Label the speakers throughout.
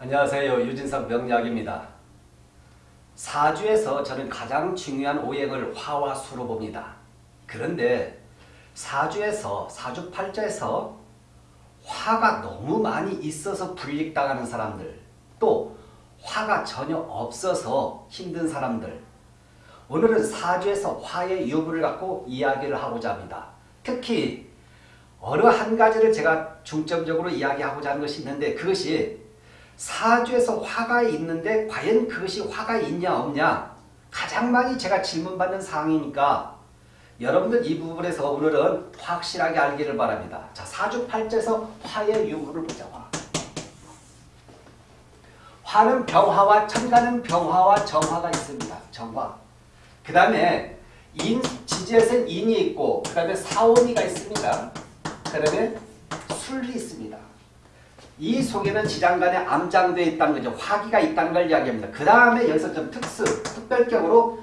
Speaker 1: 안녕하세요. 유진석 명약입니다. 사주에서 저는 가장 중요한 오행을 화와 수로 봅니다. 그런데 사주에서 사주 팔자에서 화가 너무 많이 있어서 불릭당하는 사람들 또 화가 전혀 없어서 힘든 사람들 오늘은 사주에서 화의 유부를 갖고 이야기를 하고자 합니다. 특히 어느 한 가지를 제가 중점적으로 이야기하고자 하는 것이 있는데 그것이 사주에서 화가 있는데 과연 그것이 화가 있냐 없냐 가장 많이 제가 질문받는 사항이니까 여러분들 이 부분에서 오늘은 확실하게 알기를 바랍니다. 자 사주 팔자에서 화의 유무를 보자. 화. 화는 병화와 천간은 병화와 정화가 있습니다. 정화. 그 다음에 인, 지지에서는 인이 있고 그 다음에 사오미가 있습니다. 그 다음에 술이 있습니다. 이 속에는 지장간에 암장되어 있다는 거죠. 화기가 있다는 걸 이야기합니다. 그 다음에 여기서 좀 특수, 특별격으로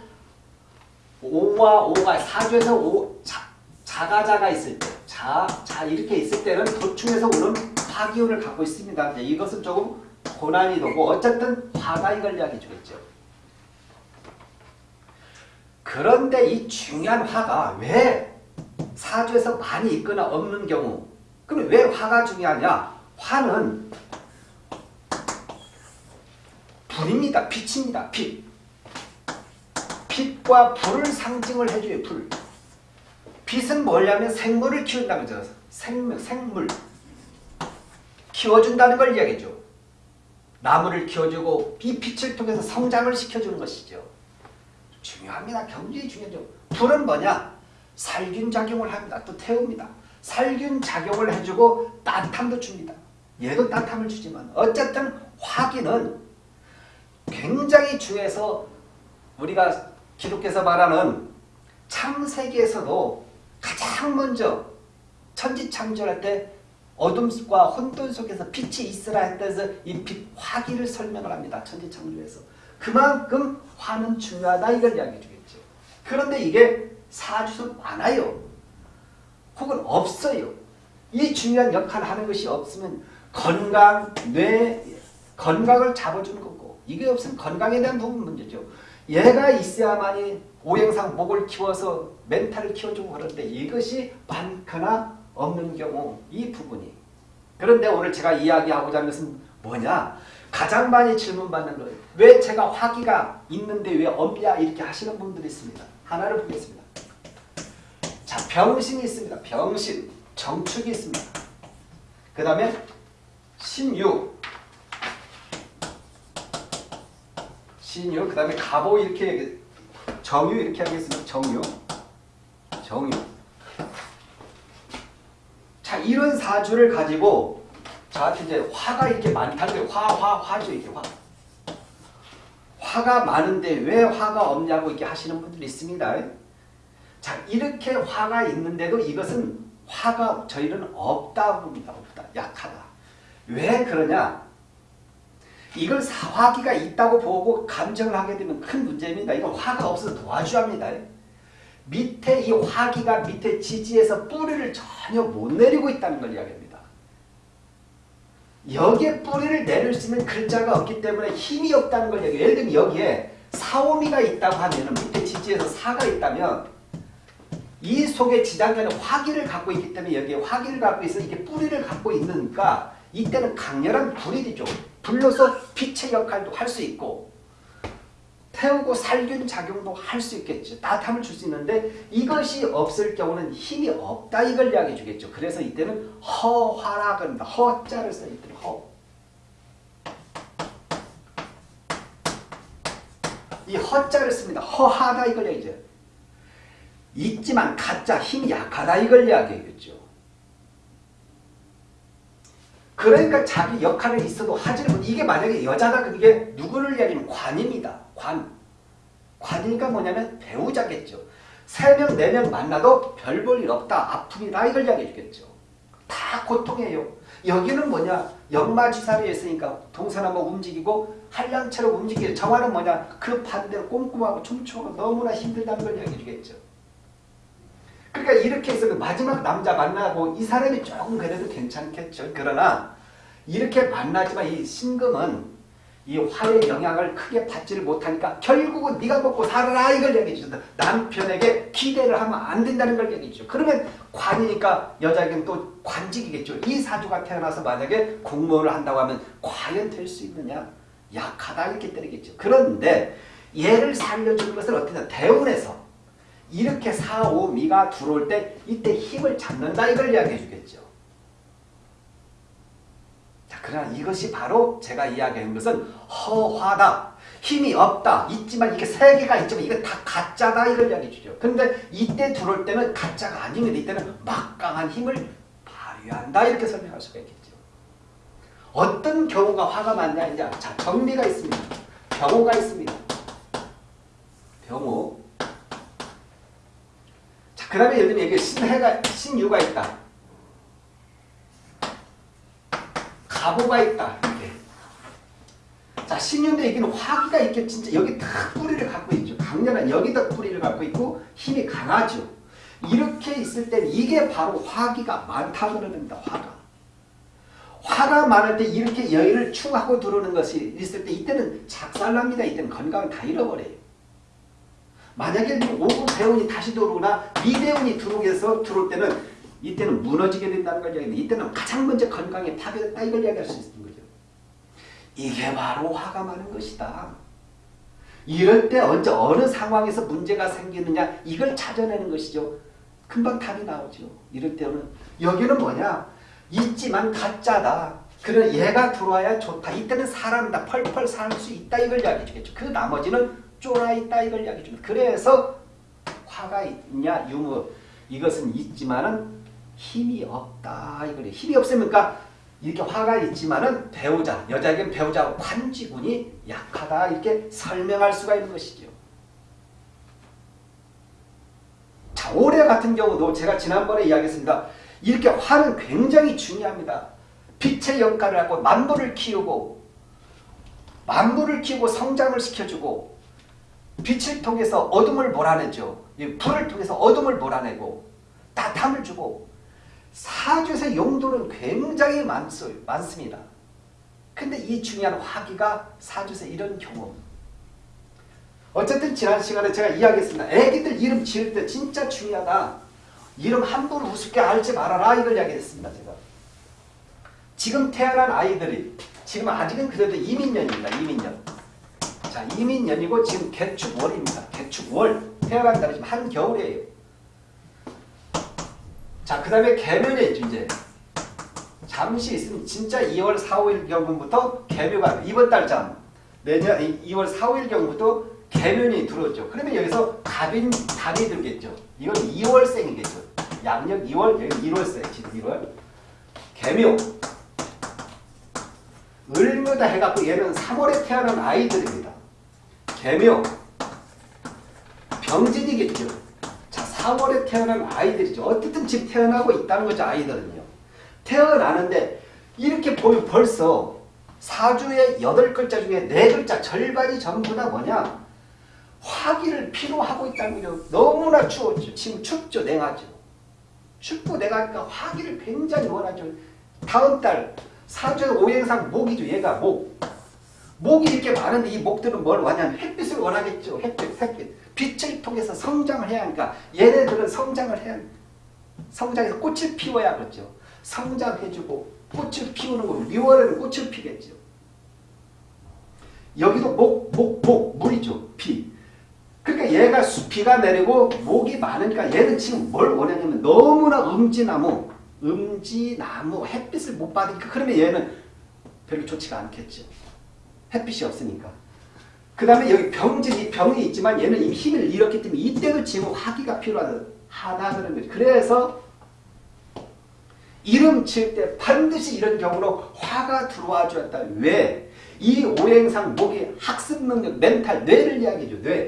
Speaker 1: 오와 오가 사주에서 오, 자, 자가자가 있을 때, 자, 자 이렇게 있을 때는 도충에서 오는 화기운을 갖고 있습니다. 이것은 조금 고난이 되고 어쨌든 화가 이걸 이야기해 주겠죠. 그런데 이 중요한 화가 왜 사주에서 많이 있거나 없는 경우 그럼 왜 화가 중요하냐? 화는 불입니다. 빛입니다. 빛. 빛과 불을 상징을 해줘요. 불. 빛은 뭐냐면 생물을 키운다는 거죠. 생물. 키워준다는 걸 이야기죠. 나무를 키워주고 이 빛을 통해서 성장을 시켜주는 것이죠. 중요합니다. 굉장히 중요하죠. 불은 뭐냐? 살균 작용을 합니다. 또 태웁니다. 살균 작용을 해주고 따뜻함도 줍니다. 얘도 따뜻함을 주지만 어쨌든 화기는 굉장히 중요해서 우리가 기독교에서 말하는 창세기에서도 가장 먼저 천지창조할 때 어둠과 혼돈 속에서 빛이 있으라 했다해서 이 빛, 화기를 설명을 합니다. 천지창조에서. 그만큼 화는 중요하다 이걸 이야기해 주겠죠. 그런데 이게 사주에서 많아요. 혹은 없어요. 이 중요한 역할을 하는 것이 없으면 건강, 뇌, 건강을 잡아주는 거고 이게 없으면 건강에 대한 부분 문제죠. 얘가 있어야만이 오행상 목을 키워서 멘탈을 키워주고 그런데 이것이 많거나 없는 경우 이 부분이 그런데 오늘 제가 이야기하고자 하는 것은 뭐냐 가장 많이 질문받는 거예요. 왜 제가 화기가 있는데 왜 없냐 이렇게 하시는 분들이 있습니다. 하나를 보겠습니다. 자 병신이 있습니다. 병신 정축이 있습니다. 그 다음에 신유 신유 그 다음에 가보 이렇게 정유 이렇게 하겠습니다. 정유 정유 자 이런 사주를 가지고 저한테 이제 화가 이렇게 많다는 화, 화, 화죠 이게 화. 화가 많은데 왜 화가 없냐고 이렇게 하시는 분들이 있습니다. 자 이렇게 화가 있는데도 이것은 화가 저희는 없다고 봅니다. 없다. 약하다. 왜 그러냐? 이걸 사화기가 있다고 보고 감정을 하게 되면 큰 문제입니다. 이건 화가 없어서 도와줘야 합니다. 밑에 이 화기가 밑에 지지에서 뿌리를 전혀 못 내리고 있다는 걸 이야기합니다. 여기에 뿌리를 내릴 수 있는 글자가 없기 때문에 힘이 없다는 걸 이야기해요. 예를 들면 여기에 사오미가 있다고 하면 밑에 지지에서 사가 있다면 이 속에 지장간에 화기를 갖고 있기 때문에 여기에 화기를 갖고 있어 이게 뿌리를 갖고 있으니까 이때는 강렬한 불이 되죠. 불로서 빛의 역할도 할 수 있고 태우고 살균 작용도 할 수 있겠죠. 따뜻함을 줄 수 있는데 이것이 없을 경우는 힘이 없다 이걸 이야기해 주겠죠. 그래서 이때는 허화라 그럽니다. 허자를 써 있더라. 허. 이 허자를 씁니다. 허하다 이걸 얘기죠. 있지만 가짜 힘이 약하다 이걸 이야기하겠죠. 그러니까 자기 역할은 있어도 하지는 못. 이게 만약에 여자다 그게 누구를 이야기하면 관입니다. 관. 관이니까 뭐냐면 배우자겠죠. 세 명, 네명 만나도 별 볼 일 없다. 아픔이다. 이걸 이야기해 주겠죠. 다 고통이에요. 여기는 뭐냐. 역마지사로 있으니까 동선 한번 움직이고 한량체로 움직이고 정화는 뭐냐. 그 반대로 꼼꼼하고 촘촘하고 너무나 힘들다는 걸 이야기해 주겠죠. 그러니까 이렇게 해서 그 마지막 남자 만나고 이 사람이 조금 그래도 괜찮겠죠. 그러나 이렇게 만나지만 이 신금은 이 화의 영향을 크게 받지를 못하니까 결국은 네가 먹고 살아라 이걸 얘기해 주다 남편에게 기대를 하면 안 된다는 걸 얘기해 주죠. 그러면 관이니까 여자에게는 또 관직이겠죠. 이 사주가 태어나서 만약에 공무원을 한다고 하면 과연 될 수 있느냐? 약하다 이렇게 때리겠죠. 그런데 얘를 살려주는 것을 어떻게 대운에서 이렇게 사, 오, 미가 들어올 때 이때 힘을 잡는다 이걸 이야기해 주겠죠. 자, 그러나 이것이 바로 제가 이야기한 것은 허화다. 힘이 없다. 있지만 이게 세 개가 있지만 이거 다 가짜다 이걸 이야기해 주죠. 근데 이때 들어올 때는 가짜가 아닙니다. 이때는 막강한 힘을 발휘한다 이렇게 설명할 수가 있겠죠. 어떤 경우가 화가 많냐 이제 자 정리가 있습니다. 병호가 있습니다. 병호. 자 그다음에 예를 들면 신해가 신유가 있다. 가보가 있다. 이렇게. 자 신유인데 여기는 화기가 있게 진짜 여기 딱 뿌리를 갖고 있죠. 강렬한 여기다 뿌리를 갖고 있고 힘이 강하죠. 이렇게 있을 때 이게 바로 화기가 많다 그러는다. 화가. 화가 많을 때 이렇게 여유를 충하고 들어오는 것이 있을 때 이때는 작살납니다. 이때는 건강을 다 잃어버려요. 만약에 오구 대운이 다시 들어오거나 미대운이 들어오게 해서 들어올 때는 이때는 무너지게 된다는 걸 이야기합니다. 이때는 가장 먼저 건강에 파괴됐다 이걸 이야기할 수 있는 거죠. 이게 바로 화가 많은 것이다. 이럴 때 언제 어느 상황에서 문제가 생기느냐 이걸 찾아내는 것이죠. 금방 답이 나오죠. 이럴 때는 여기는 뭐냐 있지만 가짜다. 그래 얘가 들어와야 좋다. 이때는 사람이다. 펄펄 살 수 있다. 이걸 이야기해 주겠죠. 그 나머지는 쫄아 있다. 이걸 이야기해 줍니다. 그래서 화가 있냐 유무 이것은 있지만은 힘이 없다. 이걸 힘이 없으니까 이렇게 화가 있지만은 배우자 여자에겐 배우자 관지군이 약하다. 이렇게 설명할 수가 있는 것이죠. 자 올해 같은 경우도 제가 지난번에 이야기했습니다. 이렇게 화는 굉장히 중요합니다. 빛의 역할을 하고 만물을 키우고 만물을 키우고 성장을 시켜주고 빛을 통해서 어둠을 몰아내죠. 불을 통해서 어둠을 몰아내고 따뜻함을 주고 사주의 용도는 굉장히 많소, 많습니다. 근데 이 중요한 화기가 사주의 이런 경우 어쨌든 지난 시간에 제가 이야기했습니다. 애기들 이름 지을 때 진짜 중요하다. 이름 함부로 우습게 알지 말아라 이걸 이야기했습니다. 제가. 지금 태어난 아이들이 지금 아직은 그래도 이민년입니다. 이민년. 자 이민년이고 지금 개축월입니다. 개축월 태어난 달이 지금 한겨울이에요. 자 그 다음에 개면에 있죠 이제. 잠시 있으면 진짜 2월 4, 5일 경부터 개묘가 이번 달잠 내년 2월 4, 5일 경부터 개면이 들어오죠. 그러면 여기서 갑인 달이 들겠죠. 이건 2월생이겠죠. 양력 2월, 여기 1월생, 지금 1월. 개묘. 을묘다 해갖고 얘는 3월에 태어난 아이들입니다. 개묘. 병진이겠죠. 자, 4월에 태어난 아이들이죠. 어쨌든 지금 태어나고 있다는 거죠, 아이들은요. 태어나는데 이렇게 보면 벌써 사주의 8글자 중에 4글자 절반이 전부 다 뭐냐? 화기를 필요하고 있다는 거죠. 너무나 추웠죠. 지금 춥죠. 냉하죠. 춥고 냉하니까 화기를 굉장히 원하죠. 다음 달 사주의 오행상 목이죠. 얘가 목. 목이 이렇게 많은데 이 목들은 뭘 원하냐면 햇빛을 원하겠죠. 햇빛, 햇빛. 빛을 통해서 성장을 해야 하니까 얘네들은 성장을 해야 성장해서 꽃을 피워야 그렇죠. 성장해주고 꽃을 피우는 거 6월에는 꽃을 피겠죠. 여기도 목, 목, 목, 물이죠. 비. 그러니까 얘가 비가 내리고 목이 많으니까 얘는 지금 뭘 원하냐면 너무나 음지나무, 음지나무 햇빛을 못 받으니까 그러면 얘는 별로 좋지가 않겠죠. 햇빛이 없으니까. 그 다음에 여기 병진이 병이 있지만 얘는 이미 힘을 잃었기 때문에 이때도 지금 화기가 필요하다 그런 거죠. 그래서 이름 칠 때 반드시 이런 경우로 화가 들어와 줘야 다 왜? 이 오행상 목이 학습 능력, 멘탈, 뇌를 이야기해줘. 뇌.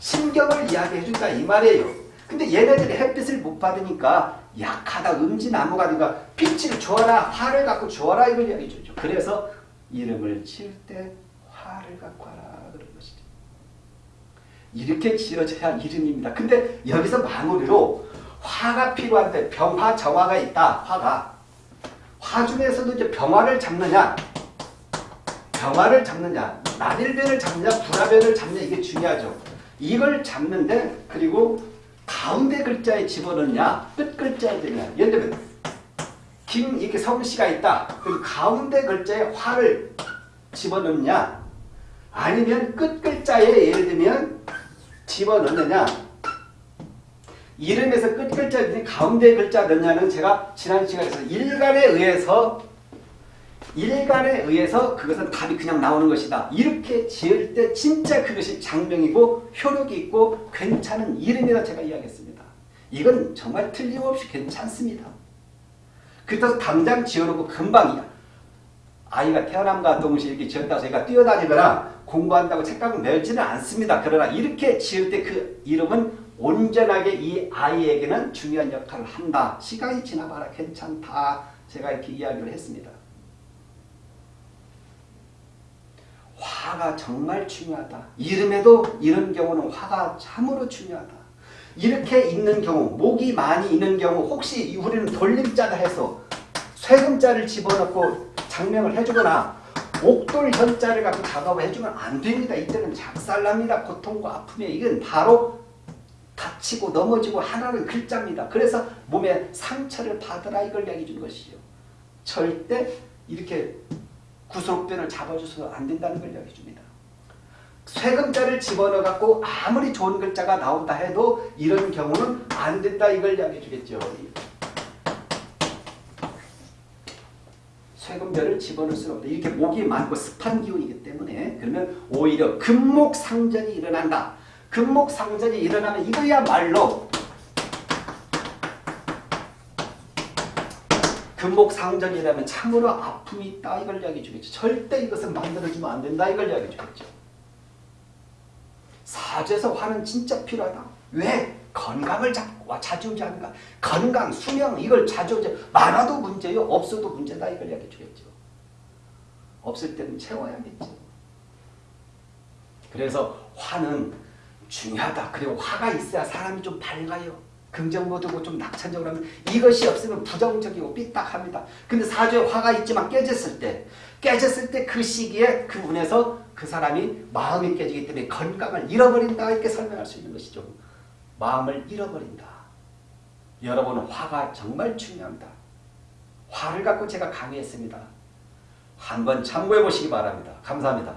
Speaker 1: 신경을 이야기해준다 이 말이에요. 근데 얘네들이 햇빛을 못 받으니까 약하다 음지나무가 아니라 빛을 줘라 화를 갖고 줘라 이걸 이야기해주죠. 그래서 이름을 칠 때 화를 갖고 하라 그런 것이죠. 이렇게 지어져야 이름입니다. 근데 여기서 마무리로 화가 필요한데 병화 정화가 있다. 화가. 화 중에서도 이제 병화를 잡느냐, 병화를 잡느냐, 난일변을 잡느냐, 불화변을 잡느냐 이게 중요하죠. 이걸 잡는데 그리고 가운데 글자에 집어넣느냐, 끝 글자에 되냐. 예를 들면 김 이렇게 성씨가 있다. 그럼 가운데 글자에 화를 집어넣느냐, 아니면 끝 글자에 예를 들면 집어넣느냐. 이름에서 끝 글자 가운데 글자 넣냐는 제가 지난 시간에서 일간에 의해서 일간에 의해서 그것은 답이 그냥 나오는 것이다. 이렇게 지을 때 진짜 그것이 장명이고 효력이 있고 괜찮은 이름이라 제가 이야기했습니다. 이건 정말 틀림없이 괜찮습니다. 그렇다고 당장 지어놓고 금방이야. 아이가 태어남과 동시에 이렇게 지었다 저희가 뛰어다니거나 공부한다고 책가을 멸지는 않습니다. 그러나 이렇게 지을 때 그 이름은 온전하게 이 아이에게는 중요한 역할을 한다. 시간이 지나봐라 괜찮다. 제가 이렇게 이야기를 했습니다. 화가 정말 중요하다. 이름에도 이런 경우는 화가 참으로 중요하다. 이렇게 있는 경우, 목이 많이 있는 경우 혹시 우리는 돌림자다 해서 쇠금자를 집어넣고 장명을 해주거나 옥돌 현자를 갖고 작업을 해주면 안 됩니다. 이때는 작살납니다. 고통과 아픔이 이건 바로 다치고 넘어지고 하나는 글자입니다. 그래서 몸에 상처를 받으라 이걸 얘기해 준 것이죠. 절대 이렇게 구속변을 잡아줘서 안 된다는 걸 얘기해 줍니다. 쇠금자를 집어넣어 갖고 아무리 좋은 글자가 나온다 해도 이런 경우는 안 된다 이걸 얘기해 주겠죠. 쇠금자를 집어넣을 수는 없다. 이렇게 목이 많고 습한 기운이기 때문에 그러면 오히려 금목상전이 일어난다. 금목상전이 일어나면 이거야말로 금목상전이라면 참으로 아픔이 있다 이걸 이야기해 주겠죠. 절대 이것은 만들어주면 안 된다 이걸 이야기해 주겠죠. 사주에서 화는 진짜 필요하다. 왜? 건강을 자주지하는가 건강, 수명 이걸 자주지 많아도 문제요. 없어도 문제다 이걸 이야기해 주겠죠. 없을 때는 채워야겠죠. 그래서 화는 중요하다. 그리고 화가 있어야 사람이 좀 밝아요. 긍정모드고 좀 낙천적으로 하면 이것이 없으면 부정적이고 삐딱합니다. 근데 사주에 화가 있지만 깨졌을 때 깨졌을 때 그 시기에 그 운에서 그 사람이 마음이 깨지기 때문에 건강을 잃어버린다 이렇게 설명할 수 있는 것이죠. 마음을 잃어버린다. 여러분 화가 정말 중요합니다. 화를 갖고 제가 강의했습니다. 한번 참고해 보시기 바랍니다. 감사합니다.